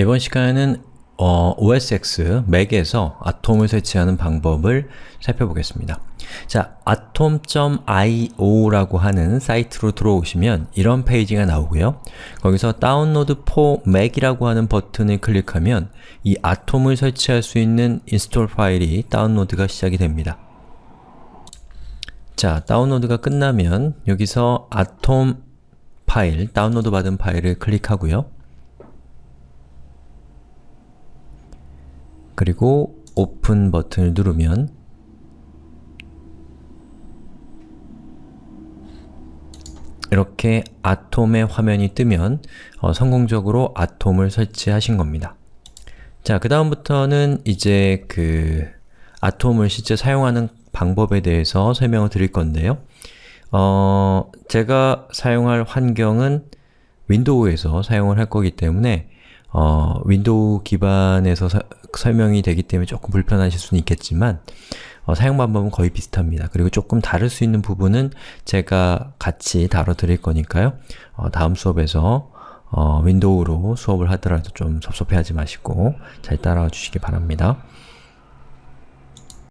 이번 시간에는 어, OS X, 맥에서 아톰을 설치하는 방법을 살펴보겠습니다. 자, atom.io라고 하는 사이트로 들어오시면 이런 페이지가 나오고요. 거기서 Download for Mac이라고 하는 버튼을 클릭하면 이 아톰을 설치할 수 있는 install 파일이 다운로드가 시작이 됩니다. 자, 다운로드가 끝나면 여기서 아톰 파일, 다운로드 받은 파일을 클릭하고요. 그리고 오픈 버튼을 누르면 이렇게 아톰의 화면이 뜨면 어, 성공적으로 아톰을 설치하신 겁니다. 자, 그 다음부터는 이제 그 아톰을 실제 사용하는 방법에 대해서 설명을 드릴 건데요. 어, 제가 사용할 환경은 윈도우에서 사용을 할 거기 때문에 어, 윈도우 기반에서 사, 설명이 되기 때문에 조금 불편하실 수는 있겠지만 어, 사용 방법은 거의 비슷합니다. 그리고 조금 다를 수 있는 부분은 제가 같이 다뤄드릴 거니까요. 어, 다음 수업에서 어, 윈도우로 수업을 하더라도 좀 섭섭해하지 마시고 잘 따라와 주시기 바랍니다.